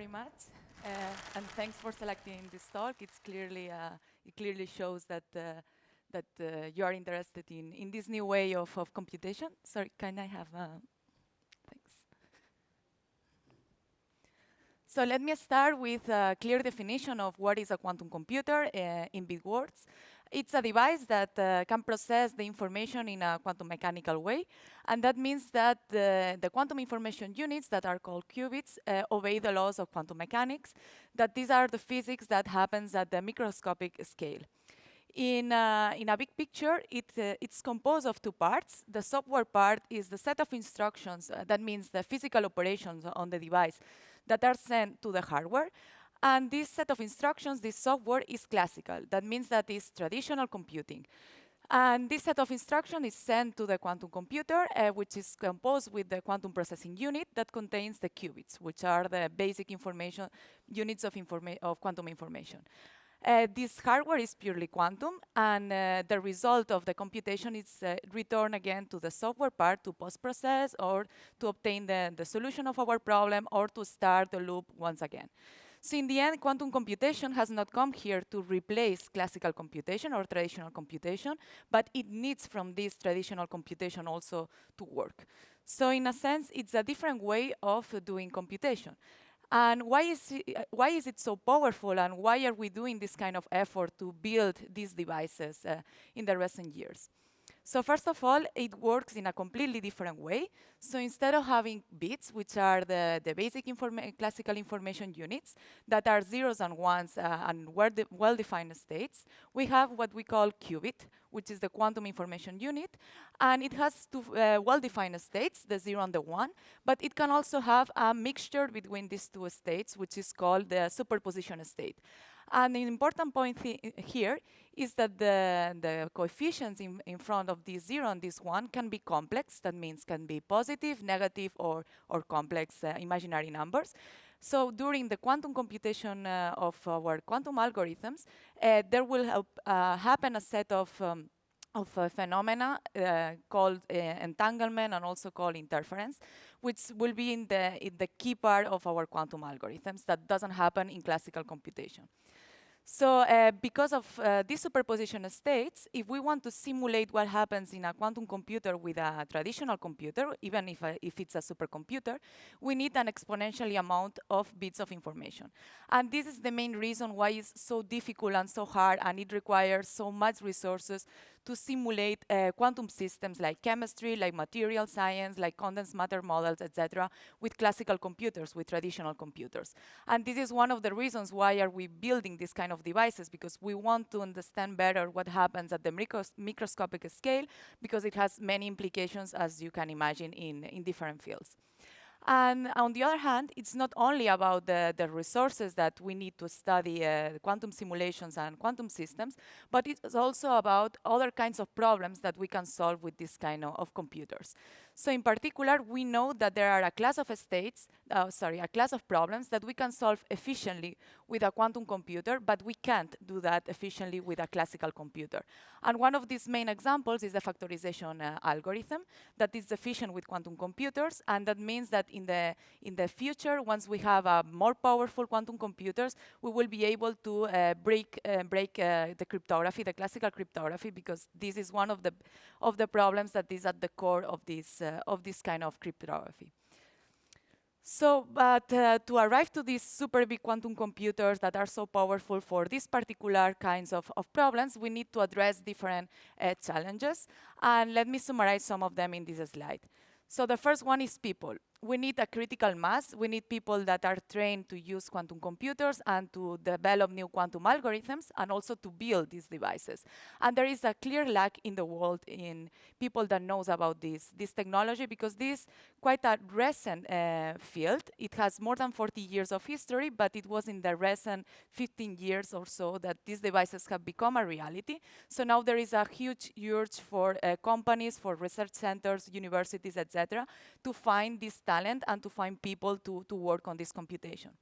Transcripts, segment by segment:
very much, uh, and thanks for selecting this talk. It's clearly uh, it clearly shows that uh, that uh, you are interested in in this new way of of computation. Sorry, can I have? Uh, thanks. So let me start with a clear definition of what is a quantum computer uh, in big words. It's a device that uh, can process the information in a quantum mechanical way. And that means that the, the quantum information units that are called qubits uh, obey the laws of quantum mechanics, that these are the physics that happens at the microscopic scale. In, uh, in a big picture, it, uh, it's composed of two parts. The software part is the set of instructions, uh, that means the physical operations on the device that are sent to the hardware. And this set of instructions, this software, is classical. That means that it's traditional computing. And this set of instructions is sent to the quantum computer, uh, which is composed with the quantum processing unit that contains the qubits, which are the basic information units of, informa of quantum information. Uh, this hardware is purely quantum, and uh, the result of the computation is uh, returned again to the software part to post-process or to obtain the, the solution of our problem or to start the loop once again. So in the end, quantum computation has not come here to replace classical computation or traditional computation, but it needs from this traditional computation also to work. So in a sense, it's a different way of doing computation. And why is, it, why is it so powerful and why are we doing this kind of effort to build these devices uh, in the recent years? So first of all, it works in a completely different way. So instead of having bits, which are the, the basic informa classical information units that are zeros and ones uh, and well-defined states, we have what we call qubit, which is the quantum information unit. And it has two uh, well-defined states, the zero and the one, but it can also have a mixture between these two states, which is called the superposition state. And the important point here is that the, the coefficients in, in front of this zero and this one can be complex. That means can be positive, negative, or, or complex uh, imaginary numbers. So during the quantum computation uh, of our quantum algorithms, uh, there will uh, happen a set of um, of phenomena uh, called uh, entanglement and also called interference, which will be in the, in the key part of our quantum algorithms that doesn't happen in classical computation. So uh, because of uh, these superposition states, if we want to simulate what happens in a quantum computer with a traditional computer, even if, uh, if it's a supercomputer, we need an exponentially amount of bits of information. And this is the main reason why it's so difficult and so hard, and it requires so much resources to simulate uh, quantum systems like chemistry, like material science, like condensed matter models, etc., with classical computers, with traditional computers. And this is one of the reasons why are we building this kind of devices, because we want to understand better what happens at the micros microscopic scale, because it has many implications, as you can imagine, in, in different fields. And on the other hand, it's not only about the, the resources that we need to study uh, quantum simulations and quantum systems, but it's also about other kinds of problems that we can solve with this kind of, of computers. So in particular, we know that there are a class of states, uh, sorry, a class of problems that we can solve efficiently with a quantum computer, but we can't do that efficiently with a classical computer. And one of these main examples is the factorization uh, algorithm that is efficient with quantum computers, and that means that in the, in the future, once we have uh, more powerful quantum computers, we will be able to uh, break, uh, break uh, the cryptography, the classical cryptography, because this is one of the, of the problems that is at the core of this, of this kind of cryptography. So, but uh, to arrive to these super big quantum computers that are so powerful for these particular kinds of, of problems, we need to address different uh, challenges. And let me summarize some of them in this slide. So the first one is people we need a critical mass. We need people that are trained to use quantum computers and to develop new quantum algorithms and also to build these devices. And there is a clear lack in the world in people that knows about this, this technology because this quite a recent uh, field. It has more than 40 years of history, but it was in the recent 15 years or so that these devices have become a reality. So now there is a huge urge for uh, companies, for research centers, universities, etc., to find these talent and to find people to, to work on this computation.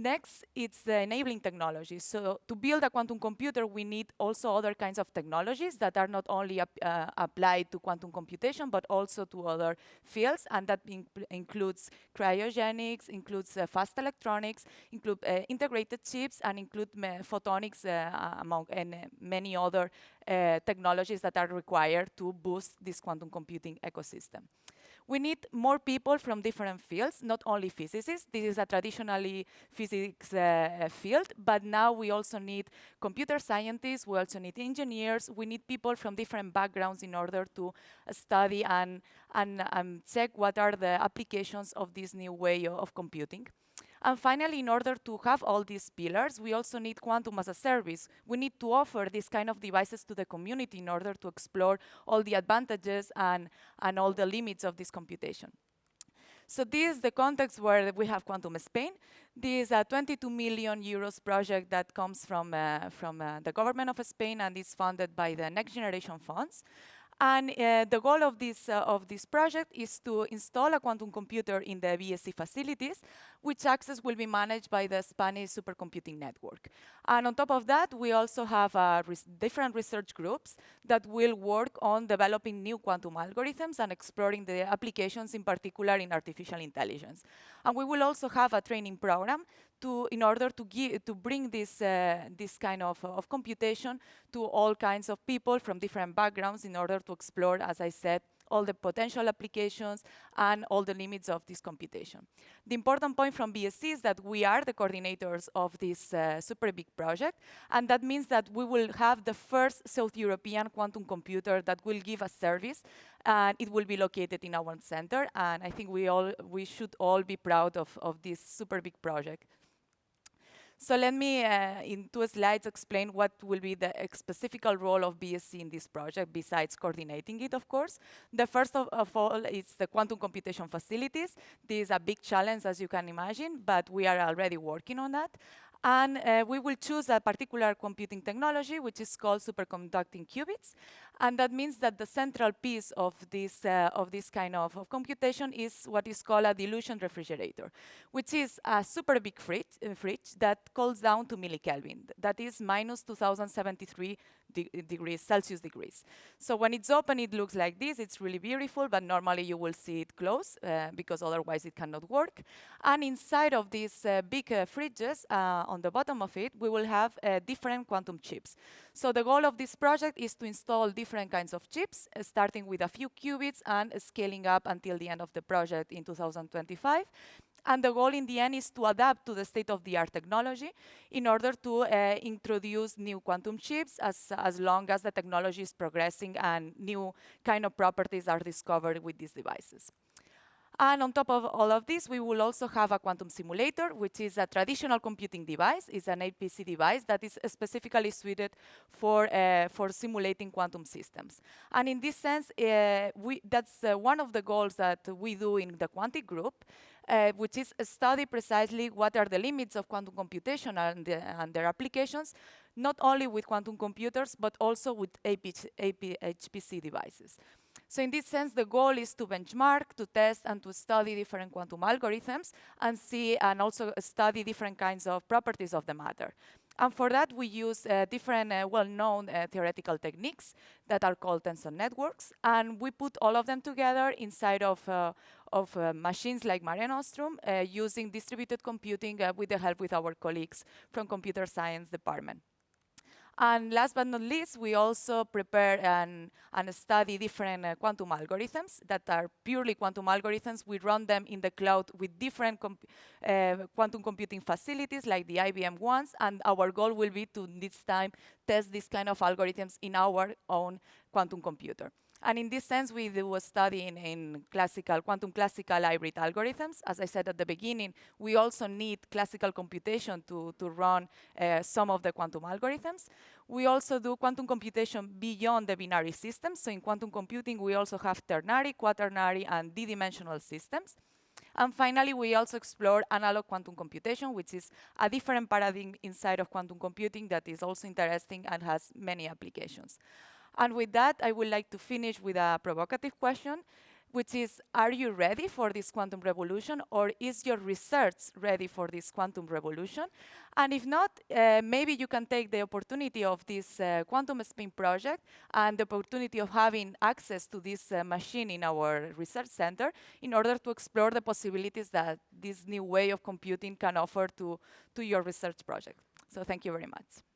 Next, it's the enabling technology. So to build a quantum computer, we need also other kinds of technologies that are not only ap uh, applied to quantum computation, but also to other fields. And that includes cryogenics, includes uh, fast electronics, include uh, integrated chips, and include photonics, uh, among and uh, many other uh, technologies that are required to boost this quantum computing ecosystem. We need more people from different fields, not only physicists. This is a traditionally physics uh, field, but now we also need computer scientists, we also need engineers, we need people from different backgrounds in order to study and, and um, check what are the applications of this new way of computing. And finally, in order to have all these pillars, we also need quantum as a service. We need to offer these kind of devices to the community in order to explore all the advantages and, and all the limits of this computation. So this is the context where we have Quantum Spain. This is a 22 million euros project that comes from, uh, from uh, the government of Spain and is funded by the Next Generation Funds. And uh, the goal of this, uh, of this project is to install a quantum computer in the BSC facilities, which access will be managed by the Spanish supercomputing network. And on top of that, we also have uh, res different research groups that will work on developing new quantum algorithms and exploring the applications, in particular in artificial intelligence. And we will also have a training program to, in order to, give, to bring this, uh, this kind of, of computation to all kinds of people from different backgrounds in order to explore, as I said, all the potential applications and all the limits of this computation. The important point from BSC is that we are the coordinators of this uh, super big project, and that means that we will have the first South European quantum computer that will give a service, and it will be located in our center, and I think we all we should all be proud of, of this super big project. So let me, uh, in two slides, explain what will be the specific role of BSC in this project, besides coordinating it, of course. The first of, of, all is the quantum computation facilities. This is a big challenge, as you can imagine, but we are already working on that. And uh, we will choose a particular computing technology, which is called superconducting qubits. And that means that the central piece of this, uh, of this kind of, of, computation is what is called a dilution refrigerator, which is a super big fridge, uh, fridge that cools down to millikelvin. That is minus 2073 de degrees, Celsius degrees. So when it's open, it looks like this. It's really beautiful, but normally you will see it close uh, because otherwise it cannot work. And inside of these uh, big uh, fridges, uh, on the bottom of it, we will have different quantum chips. So the goal of this project is to install different kinds of chips, uh, starting with a few qubits and scaling up until the end of the project in 2025. And the goal in the end is to adapt to the state-of-the-art technology in order to uh, introduce new quantum chips as, as long as the technology is progressing and new kind of properties are discovered with these devices. And on top of all of this, we will also have a quantum simulator, which is a traditional computing device. It's an HPC device that is specifically suited for, uh, for simulating quantum systems. And in this sense, uh, we, that's uh, one of the goals that we do in the Quantic group, uh, which is study precisely what are the limits of quantum computation and, the, and, their applications, not only with quantum computers, but also with AP, AP, HPC devices. So in this sense, the goal is to benchmark, to test, and to study different quantum algorithms, and see and also study different kinds of properties of the matter. And for that, we use uh, different uh, well-known uh, theoretical techniques that are called tensor networks. And we put all of them together inside of, uh, of uh, machines like Mare Nostrum uh, using distributed computing with the help with our colleagues from computer science department. And last but not least, we also prepare and, and study different uh, quantum algorithms that are purely quantum algorithms. We run them in the cloud with different comp uh, quantum computing facilities like the IBM ones, and our goal will be to this time test these kind of algorithms in our own quantum computer. And in this sense, we do a study in, in, classical, quantum classical hybrid algorithms. As I said at the beginning, we also need classical computation to, to run uh, some of the quantum algorithms. We also do quantum computation beyond the binary systems. So in quantum computing, we also have ternary, quaternary, and d-dimensional systems. And finally, we also explore analog quantum computation, which is a different paradigm inside of quantum computing that is also interesting and has many applications. And with that, I would like to finish with a provocative question. which is, are you ready for this quantum revolution or is your research ready for this quantum revolution? And if not, uh, maybe you can take the opportunity of this uh, Quantum Spain project and the opportunity of having access to this uh, machine in our research center in order to explore the possibilities that this new way of computing can offer to, to your research project. So thank you very much.